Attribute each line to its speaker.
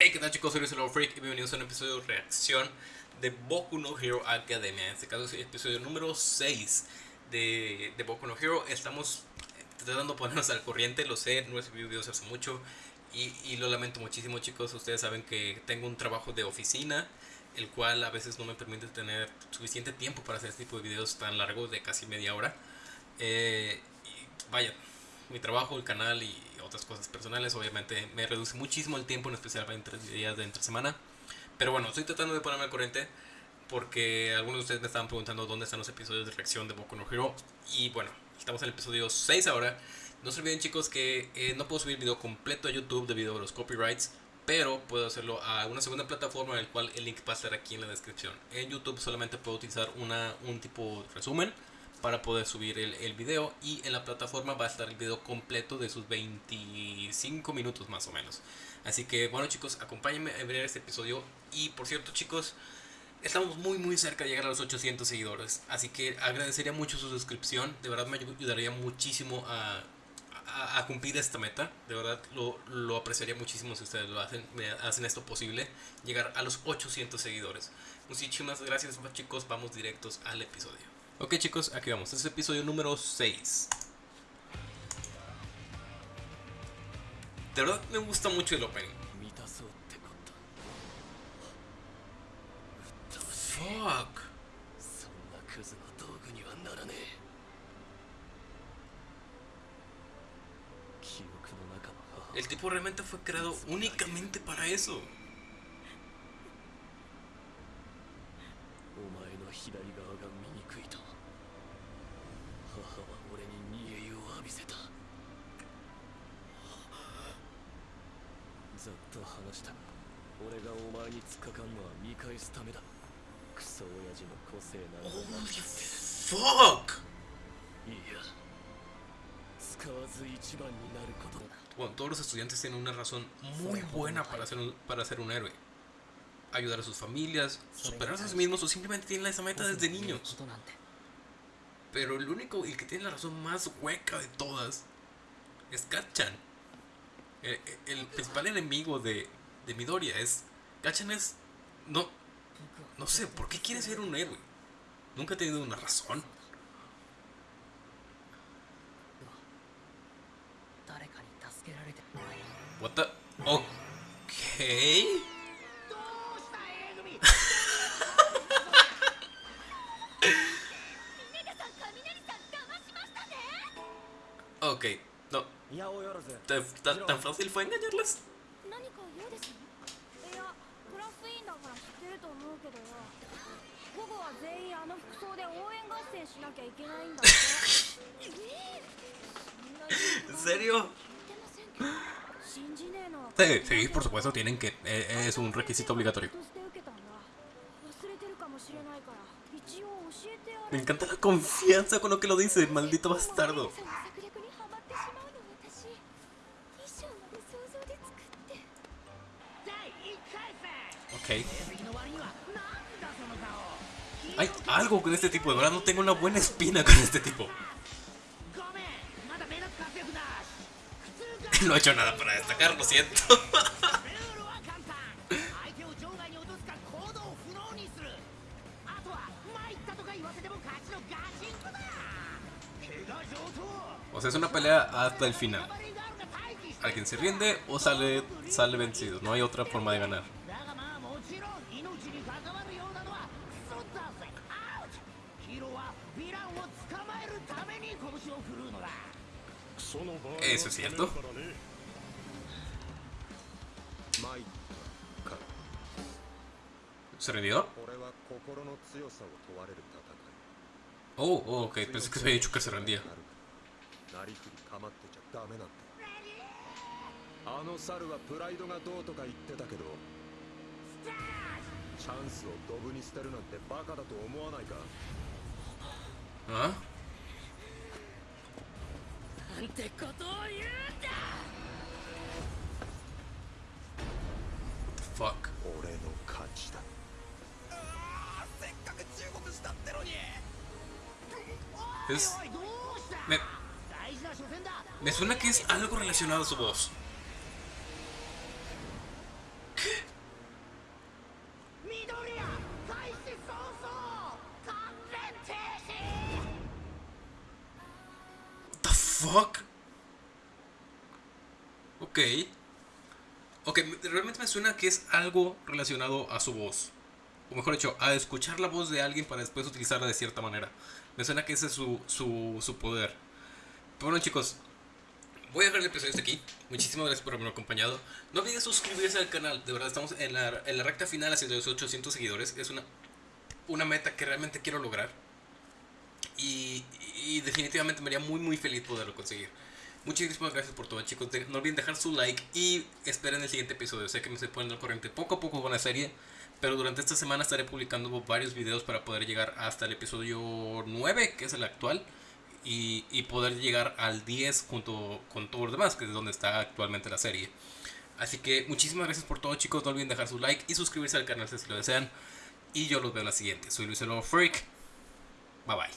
Speaker 1: Hey, ¿qué tal chicos? Soy Hello Freak y bienvenidos a un episodio de reacción de Boku no Hero Academia. En este caso es el episodio número 6 de, de Boku no Hero. Estamos tratando de ponernos al corriente, lo sé, no he subido videos hace mucho y, y, lo lamento muchísimo chicos. Ustedes saben que tengo un trabajo de oficina, el cual a veces no me permite tener suficiente tiempo para hacer este tipo de videos tan largos de casi media hora. Eh, vaya, mi trabajo, el canal y otras cosas personales, obviamente me reduce muchísimo el tiempo, en especial para entre días de entre semana. Pero bueno, estoy tratando de ponerme al corriente porque algunos de ustedes me estaban preguntando dónde están los episodios de reacción de Boku no Hero. Y bueno, estamos en el episodio 6 ahora. No se olviden chicos que eh, no puedo subir video completo a YouTube debido a los copyrights, pero puedo hacerlo a una segunda plataforma, el cual el link va a estar aquí en la descripción. En YouTube solamente puedo utilizar una, un tipo de resumen para poder subir el, video y en la plataforma va a estar el video completo de sus 25 minutos más o menos. Así que bueno chicos acompáñenme a ver este episodio. Y por cierto chicos estamos muy muy cerca de llegar a los 800 seguidores. Así que agradecería mucho su suscripción. De verdad me ayudaría muchísimo a cumplir esta meta. De verdad lo, lo, apreciaría muchísimo si ustedes lo hacen me hacen esto posible llegar a los 800 seguidores. Muchísimas gracias chicos. Vamos directos al episodio Ok chicos, aquí vamos, este es el episodio número 6 De verdad me gusta mucho el opening. Fuck. El tipo realmente fue creado únicamente para eso
Speaker 2: の左側が見にくいと。母は俺に煮え湯を浴びせた。ざっと話した。俺がお前に突っかかんのは見返すためだ。クソ親父の個性なの
Speaker 1: にフォッグ
Speaker 2: いや。使わず一番になることだ
Speaker 1: Bueno, todos los estudiantes tienen una razón muy buena para ser un, para ser un héroe. Ayudar a sus familias, superarse a sí mismos o simplemente tienen esa meta desde niños. Pero el único, el que tiene la razón más hueca de todas es Kachan. El, el, principal enemigo de, de Midoriya es. Kachan es. No. No sé, ¿por qué quiere ser un héroe? Nunca ha tenido una razón. What the. Ok, no. ¿Tan, ¿Tan fácil fue engañarlas? ¿En serio? Sí, sí, por supuesto, tienen que. Eh, es un requisito obligatorio. Me encanta la confianza con lo que lo dice, maldito bastardo. Ok. Hay algo con este tipo, de verdad no tengo una buena espina con este tipo. No he hecho nada para destacar, lo siento. O sea, es una pelea hasta el final. Alguien se rinde o sale, sale vencido. No hay otra forma de ganar. Eso es cierto. ¿Se rindió? Oh, oh, ok, pensé que se había dicho que se rendía.
Speaker 2: あの猿はプライドがどうとか言ってたけどチャンスをドブに捨てるなんてバカだと思わないか？
Speaker 1: あ？
Speaker 2: なんてことを言うんだ
Speaker 1: ！Fuck.
Speaker 2: 俺の勝ちだ。せっかく忠告したってのに
Speaker 1: ！Es... Me... Me suena que es algo relacionado a su voz. The fuck? Ok. Ok, realmente me suena que es algo relacionado a su voz. O mejor dicho, a escuchar la voz de alguien para después utilizarla de cierta manera. Me suena que ese es su, su, su poder. Pero bueno chicos, voy a dejar el episodio hasta aquí. Muchísimas gracias por haberme acompañado. No olviden suscribirse al canal. De verdad, estamos en la, en la recta final hacia los 800 seguidores. Es una, una meta que realmente quiero lograr. Y, y definitivamente me haría muy muy feliz poderlo conseguir. Muchísimas gracias por todo chicos. De- no olviden dejar su like y esperen el siguiente episodio. Sé que me estoy poniendo al corriente poco a poco con la serie. Pero durante esta semana estaré publicando varios videos para poder llegar hasta el episodio 9, que es el actual. Y, poder llegar al 10 junto con todos los demás, que es donde está actualmente la serie. Así que muchísimas gracias por todo chicos. No olviden dejar su like y suscribirse al canal si lo desean. Y yo los veo en la siguiente. Soy Luis Lobo Freak. Bye bye.